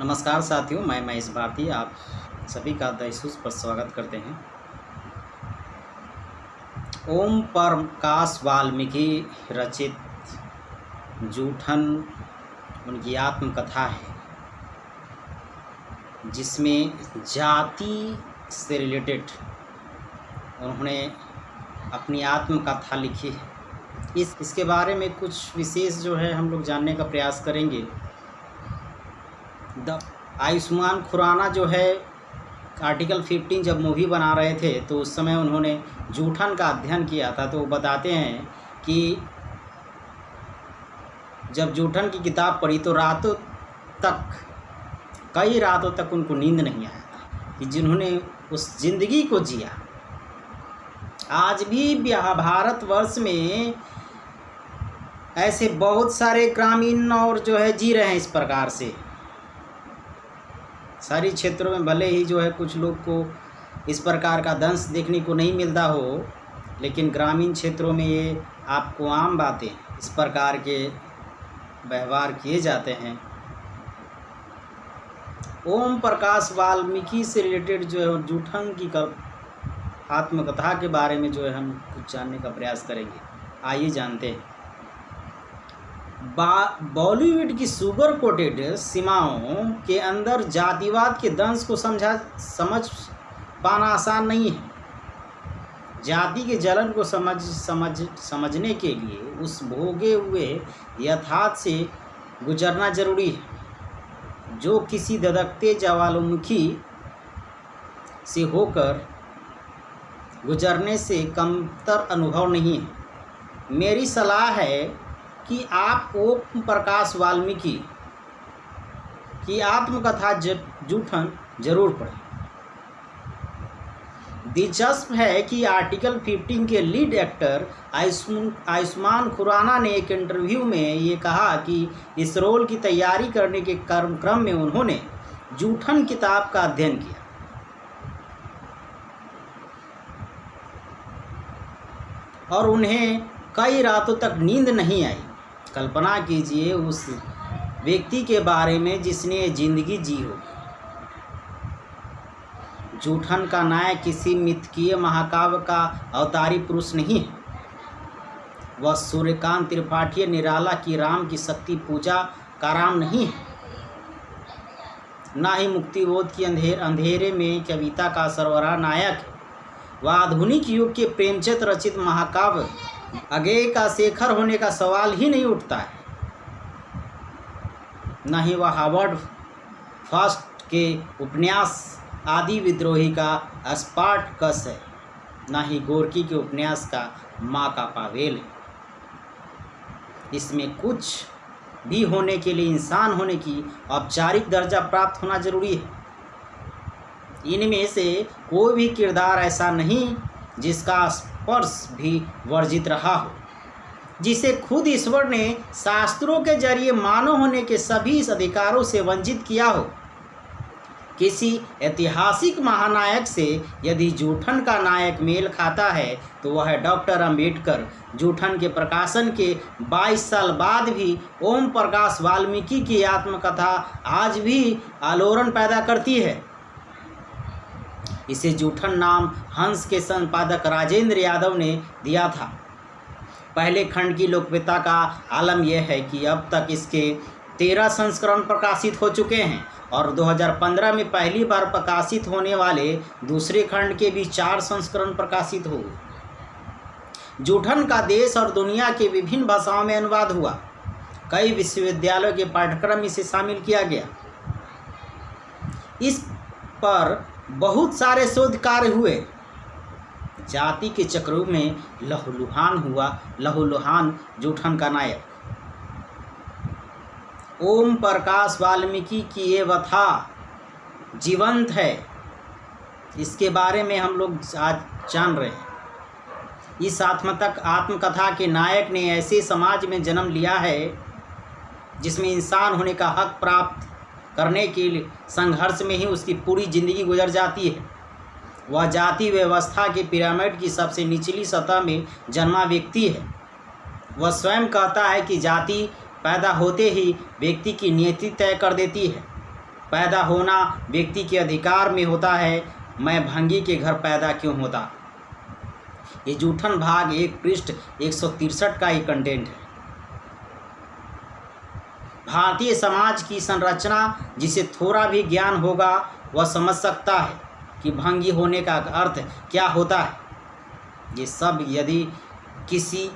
नमस्कार साथियों, मैं महेश भारती, आप सभी का दहसूस पर स्वागत करते हैं। ओम प्रकाश वाल्मीकि रचित जूठन उनकी आत्मकथा है, जिसमें जाति से रिलेटेड उन्होंने अपनी आत्मकथा लिखी है। इस, इसके बारे में कुछ विशेष जो है हम लोग जानने का प्रयास करेंगे। द आयुष्मान खुराना जो है, आर्टिकल 15 जब मूवी बना रहे थे तो उस समय उन्होंने जूठन का अध्ययन किया था। तो वो बताते हैं कि जब जूठन की किताब पढ़ी तो रातों तक, कई रातों तक उनको नींद नहीं आया था कि जिन्होंने उस ज़िंदगी को जिया। आज भी भारतवर्ष में ऐसे बहुत सारे ग्रामीण और जो है, जी रहे हैं इस प्रकार से। शहरी क्षेत्रों में भले ही जो है कुछ लोग को इस प्रकार का दंश देखने को नहीं मिलता हो, लेकिन ग्रामीण क्षेत्रों में ये आपको आम बातें इस प्रकार के व्यवहार किए जाते हैं। ओम प्रकाश वाल्मीकि से रिलेटेड जो है जूठन की आत्मकथा के बारे में जो है हम कुछ जानने का प्रयास करेंगे। आइए जानते हैं। बॉलीवुड की सुगर कोटेड सीमाओं के अंदर जातिवाद के दंश को समझा, समझ पाना आसान नहीं है। जाति के जलन को समझ समझ, समझने के लिए उस भोगे हुए यथार्थ से गुजरना ज़रूरी है, जो किसी ददकते ज्वालामुखी से होकर गुजरने से कमतर अनुभव नहीं है। मेरी सलाह है कि आप ओम प्रकाश वाल्मीकि की आत्मकथा जूठन ज़रूर पढ़ें। दिलचस्प है कि आर्टिकल 15 के लीड एक्टर आयुष्मान खुराना ने एक इंटरव्यू में ये कहा कि इस रोल की तैयारी करने के क्रम क्रम में उन्होंने जूठन किताब का अध्ययन किया। और उन्हें कई रातों तक नींद नहीं आई। कल्पना कीजिए उस व्यक्ति के बारे में जिसने ज़िंदगी जी हो। जूठन का नायक किसी मिथकीय महाकाव्य का अवतारी पुरुष नहीं है। वह सूर्यकांत त्रिपाठी निराला की राम की शक्ति पूजा का राम नहीं है। ना ही मुक्तिबोध की अंधेर, अंधेरे में कविता का सरवरा नायक है। वह आधुनिक युग के प्रेमचंद रचित महाकाव्य अगे का शेखर होने का सवाल ही नहीं उठता है। न ही वह हावर्ड फास्ट के उपन्यास आदि विद्रोही का स्पार्ट कस है, न ही गोरकी के उपन्यास का माँ का पावेल है। इसमें कुछ भी होने के लिए, इंसान होने की औपचारिक दर्जा प्राप्त होना ज़रूरी है। इनमें से कोई भी किरदार ऐसा नहीं जिसका स्पर्श भी वर्जित रहा हो, जिसे खुद ईश्वर ने शास्त्रों के ज़रिए मानव होने के सभी अधिकारों से वंचित किया हो। किसी ऐतिहासिक महानायक से यदि जूठन का नायक मेल खाता है तो वह डॉक्टर अंबेडकर जूठन के प्रकाशन के 22 साल बाद भी ओम प्रकाश वाल्मीकि की आत्मकथा आज भी आलोड़न पैदा करती है। इसे जूठन नाम हंस के संपादक राजेंद्र यादव ने दिया था। पहले खंड की लोकप्रियता का आलम यह है कि अब तक इसके तेरह संस्करण प्रकाशित हो चुके हैं और 2015 में पहली बार प्रकाशित होने वाले दूसरे खंड के भी चार संस्करण प्रकाशित हुए। जूठन का देश और दुनिया के विभिन्न भाषाओं में अनुवाद हुआ। कई विश्वविद्यालयों के पाठ्यक्रम इसे शामिल किया गया। इस पर बहुत सारे शोध कार्य हुए। जाति के चक्रों में लहूलुहान हुआ। लहूलुहान जूठन का नायक। ओम प्रकाश वाल्मीकि की ये वथा जीवंत है। इसके बारे में हम लोग आज जान रहे हैं। इस आत्मतक आत्मकथा के नायक ने ऐसे समाज में जन्म लिया है, जिसमें इंसान होने का हक प्राप्त करने के लिए, संघर्ष में ही उसकी पूरी ज़िंदगी गुजर जाती है। वह जाति व्यवस्था के पिरामिड की सबसे निचली सतह में जन्मा व्यक्ति है। वह स्वयं कहता है कि जाति पैदा होते ही व्यक्ति की नियति तय कर देती है। पैदा होना व्यक्ति के अधिकार में होता है, मैं भंगी के घर पैदा क्यों होता? ये जूठन भाग एक पृष्ठ एक का ही कंटेंट है। भारतीय समाज की संरचना जिसे थोड़ा भी ज्ञान होगा, वह समझ सकता है कि भंगी होने का अर्थ क्या होता है। ये सब यदि किसी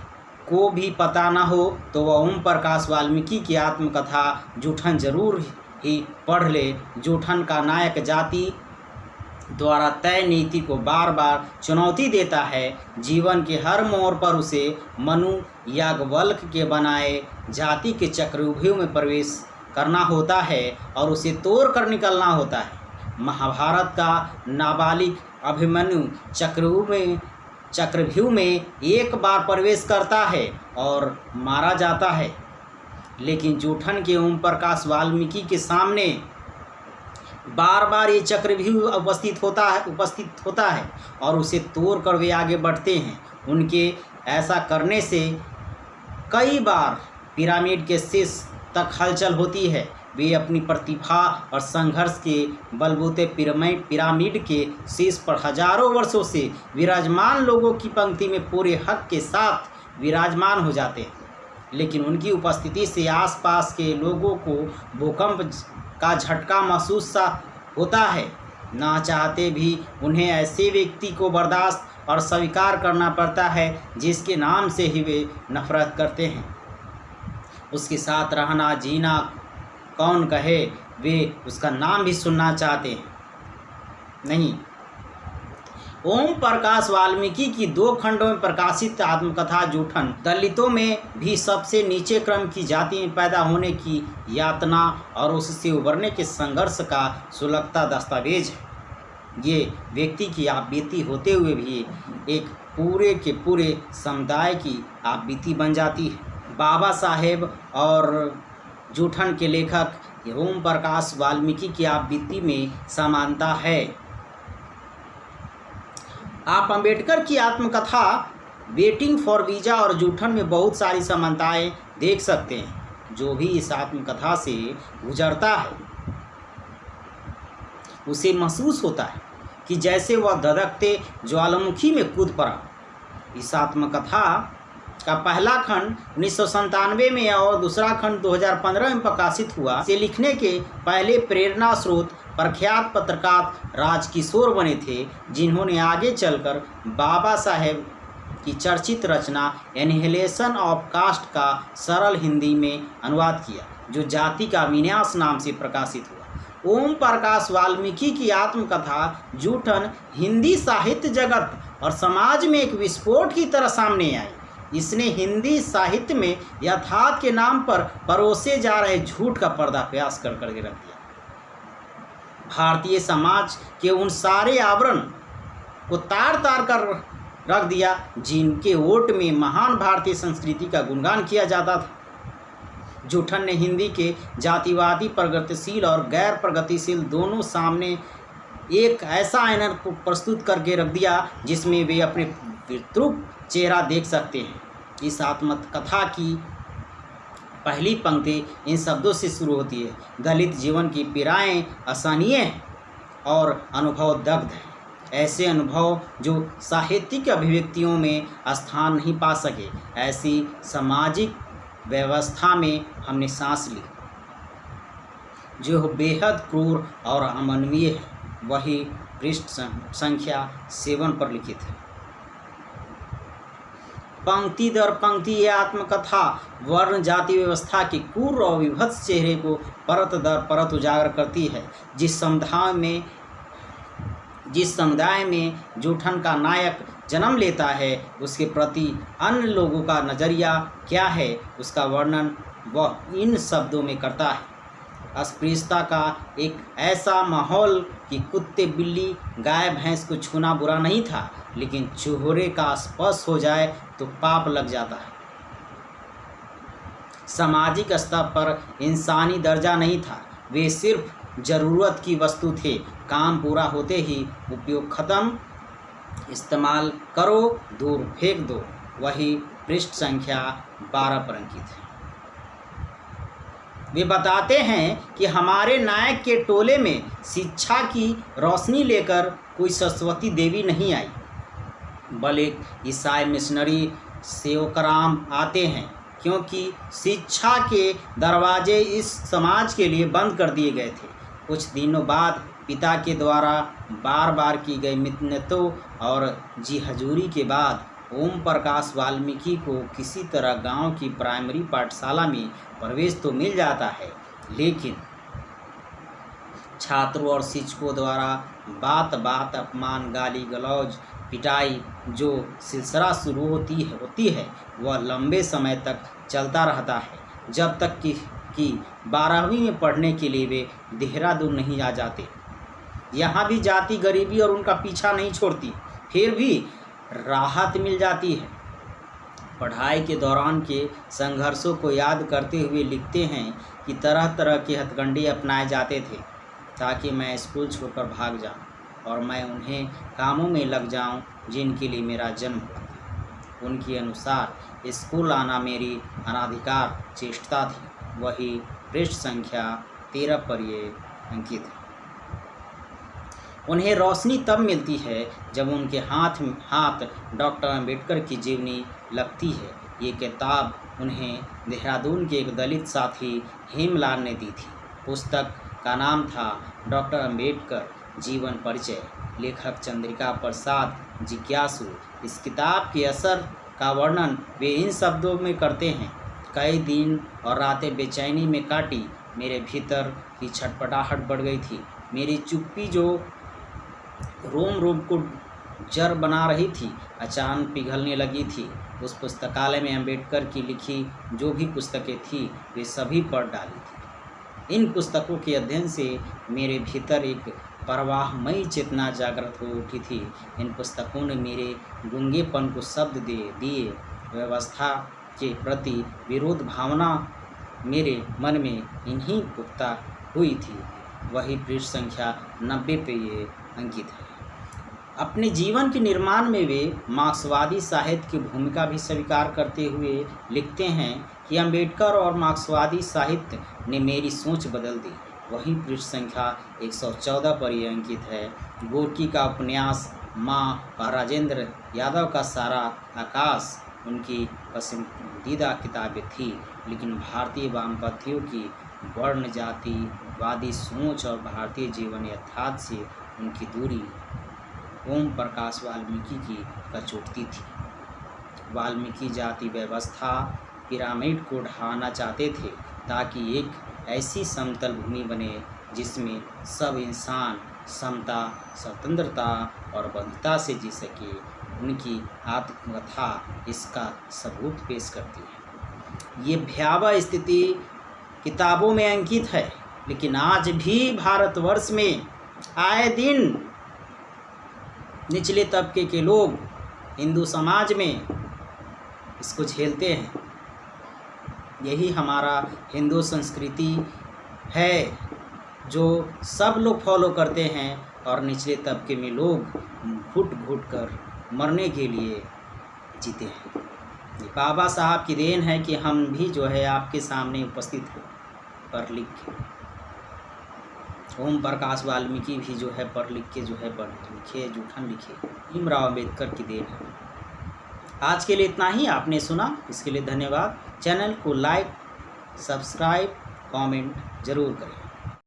को भी पता न हो तो वह ओम प्रकाश वाल्मीकि की आत्मकथा जूठन ज़रूर ही पढ़ ले। जूठन का नायक जाति द्वारा तय नीति को बार बार चुनौती देता है। जीवन के हर मोड़ पर उसे मनु याज्ञवल्क के बनाए जाति के चक्रव्यूह में प्रवेश करना होता है और उसे तोड़ कर निकलना होता है। महाभारत का नाबालिग अभिमन्यु चक्रव्यूह में चक्रव्यूह में एक बार प्रवेश करता है और मारा जाता है। लेकिन जूठन के ओम प्रकाश वाल्मीकि के सामने बार बार ये चक्र भी उपस्थित होता है, उपस्थित होता है और उसे तोड़ कर वे आगे बढ़ते हैं। उनके ऐसा करने से कई बार पिरामिड के शीर्ष तक हलचल होती है। वे अपनी प्रतिभा और संघर्ष के बलबूते पिरामिड पिरामिड के शीर्ष पर हज़ारों वर्षों से विराजमान लोगों की पंक्ति में पूरे हक के साथ विराजमान हो जाते हैं। लेकिन उनकी उपस्थिति से आसपास के लोगों को भूकंप का झटका महसूस सा होता है। ना चाहते भी उन्हें ऐसे व्यक्ति को बर्दाश्त और स्वीकार करना पड़ता है, जिसके नाम से ही वे नफरत करते हैं। उसके साथ रहना जीना कौन कहे, वे उसका नाम भी सुनना चाहते हैं। नहीं ओम प्रकाश वाल्मीकि की दो खंडों में प्रकाशित आत्मकथा जूठन, दलितों में भी सबसे नीचे क्रम की जाति में पैदा होने की यातना और उससे उभरने के संघर्ष का सुलगता दस्तावेज़ है। ये व्यक्ति की आप बीती होते हुए भी एक पूरे के पूरे समुदाय की आप बीती बन जाती है। बाबा साहेब और जूठन के लेखक ओम प्रकाश वाल्मीकि की आप बीती में समानता है। आप अंबेडकर की आत्मकथा वेटिंग फॉर वीज़ा और जूठन में बहुत सारी समानताएँ देख सकते हैं, जो भी इस आत्मकथा से गुजरता है। उसे महसूस होता है कि जैसे वह धधकते ज्वालामुखी में कूद पड़ा। इस आत्मकथा का पहला खंड उन्नीस में और दूसरा खंड 2015 में प्रकाशित हुआ से लिखने के पहले प्रेरणा स्रोत प्रख्यात पत्रकार राजकिशोर बने थे, जिन्होंने आगे चलकर बाबा साहेब की चर्चित रचना एनहेलेशन ऑफ़ कास्ट का सरल हिंदी में अनुवाद किया, जो जाति का विन्यास नाम से प्रकाशित हुआ। ओम प्रकाश वाल्मीकि की आत्मकथा जूठन हिंदी साहित्य जगत और समाज में एक विस्फोट की तरह सामने आई। इसने हिंदी साहित्य में यथार्थ के नाम पर परोसे जा रहे झूठ का पर्दाफाश कर करके रख दिया। भारतीय समाज के उन सारे आवरण को तार तार कर रख दिया, जिनके वोट में महान भारतीय संस्कृति का गुणगान किया जाता था। जूठन ने हिंदी के जातिवादी, प्रगतिशील और गैर प्रगतिशील दोनों सामने एक ऐसा आयनर को प्रस्तुत करके रख दिया, जिसमें वे अपने विद्रुप चेहरा देख सकते हैं। इस आत्मकथा की पहली पंक्ति इन शब्दों से शुरू होती है। दलित जीवन की पीड़ाएँ असहनीय और अनुभव दग्ध हैं। ऐसे अनुभव जो साहित्यिक अभिव्यक्तियों में स्थान नहीं पा सके, ऐसी सामाजिक व्यवस्था में हमने सांस ली। जो बेहद क्रूर और अमानवीय है, वही पृष्ठ संख्या सेवन पर लिखित है। पंक्ति दर पंक्ति ये आत्मकथा, वर्ण, जाति, व्यवस्था के क्रूर और विभत्स चेहरे को परत दर परत उजागर करती है। जिस समुदाय में, जिस समुदाय में जूठन का नायक जन्म लेता है, उसके प्रति अन्य लोगों का नज़रिया क्या है, उसका वर्णन वह इन शब्दों में करता है। अस्पृश्यता का एक ऐसा माहौल कि कुत्ते बिल्ली, गाय, भैंस को छूना बुरा नहीं था, लेकिन चूहरे का स्पर्श हो जाए तो पाप लग जाता है। सामाजिक स्तर पर इंसानी दर्जा नहीं था। वे सिर्फ़ ज़रूरत की वस्तु थे। काम पूरा होते ही उपयोग खत्म। इस्तेमाल करो, दूर फेंक दो। वही पृष्ठ संख्या बारह पर अंकित है वे बताते हैं कि हमारे नायक के टोले में शिक्षा की रोशनी लेकर कोई सरस्वती देवी नहीं आई। बल एक ईसाई मिशनरी सेवकराम आते हैं, क्योंकि शिक्षा के दरवाजे इस समाज के लिए बंद कर दिए गए थे। कुछ दिनों बाद पिता के द्वारा बार बार की गई मिन्नतों और जी हजूरी के बाद ओम प्रकाश वाल्मीकि को किसी तरह गाँव की प्राइमरी पाठशाला में प्रवेश तो मिल जाता है, लेकिन छात्रों और शिक्षकों द्वारा बात बात अपमान गाली गलौज पिटाई जो सिलसिला शुरू होती है होती है, वह लंबे समय तक चलता रहता है। जब तक कि कि बारहवीं में पढ़ने के लिए वे देहरादून नहीं आ जाते। यहाँ भी जाति गरीबी और उनका पीछा नहीं छोड़ती। फिर भी राहत मिल जाती है। पढ़ाई के दौरान के संघर्षों को याद करते हुए लिखते हैं कि तरह तरह के हथकंडे अपनाए जाते थे ताकि मैं स्कूल छोड़कर भाग जाऊँ और मैं उन्हें कामों में लग जाऊँ जिनके लिए मेरा जन्म हुआ था। उनके अनुसार स्कूल आना मेरी अनाधिकार चेष्टा थी। वही पृष्ठ संख्या तेरह पर ये अंकित है। उन्हें रोशनी तब मिलती है जब उनके हाथ हाथ डॉक्टर अंबेडकर की जीवनी लगती है। ये किताब उन्हें देहरादून के एक दलित साथी हेमलाल ने दी थी। पुस्तक का नाम था डॉक्टर अंबेडकर जीवन परिचय। लेखक चंद्रिका प्रसाद जिज्ञासु, इस किताब के असर का वर्णन वे इन शब्दों में करते हैं। कई दिन और रातें बेचैनी में काटी, मेरे भीतर की छटपटाहट बढ़ गई थी। मेरी चुप्पी जो रोम रोम को जर बना रही थी अचानक पिघलने लगी थी। उस पुस्तकालय में अंबेडकर की लिखी जो भी पुस्तकें थी, वे सभी पढ़ डाली थी। इन पुस्तकों के अध्ययन से मेरे भीतर एक परवाहमयी चेतना जागृत हो उठी थी। इन पुस्तकों ने मेरे गुंगेपन को शब्द दे, दिए, व्यवस्था के प्रति विरोध भावना मेरे मन में इन्हीं पुख्ता हुई थी। वही पृष्ठ संख्या नब्बे पे ये अंकित है। अपने जीवन के निर्माण में वे मार्क्सवादी साहित्य की भूमिका भी स्वीकार करते हुए लिखते हैं कि अंबेडकर और मार्क्सवादी साहित्य ने मेरी सोच बदल दी। वहीं पृष्ठ संख्या 114 पर यह अंकित है। गोरकी का उपन्यास, माँ और राजेंद्र, यादव का सारा आकाश, उनकी पसंदीदा किताबें थी, लेकिन भारतीय वामपंथियों की वर्ण जातिवादी सोच और भारतीय जीवन यथार्थ से उनकी दूरी ओम प्रकाश वाल्मीकि की कचोटती थी। वाल्मीकि जाति व्यवस्था पिरामिड को ढहाना चाहते थे ताकि एक ऐसी समतल भूमि बने जिसमें सब इंसान समता, स्वतंत्रता और बंधुता से जी सके। उनकी आत्मकथा इसका सबूत पेश करती है। ये भयावह स्थिति किताबों में अंकित है। लेकिन आज भी भारतवर्ष में आए दिन निचले तबके के लोग हिंदू समाज में इसको झेलते हैं। यही हमारा हिंदू संस्कृति है, जो सब लोग फॉलो करते हैं और निचले तबके में लोग घुट घुट कर मरने के लिए जीते हैं। बाबा साहब की देन है कि हम भी जो है आपके सामने उपस्थित हो, पढ़ लिख के। ओम प्रकाश वाल्मीकि भी जो है पढ़ लिख के जो है पढ़ लिखे, जूठन लिखे। भीमराव अंबेडकर की देन है। आज के लिए इतना ही, आपने सुना। इसके लिए धन्यवाद। चैनल को लाइक, सब्सक्राइब, कमेंट ज़रूर करें।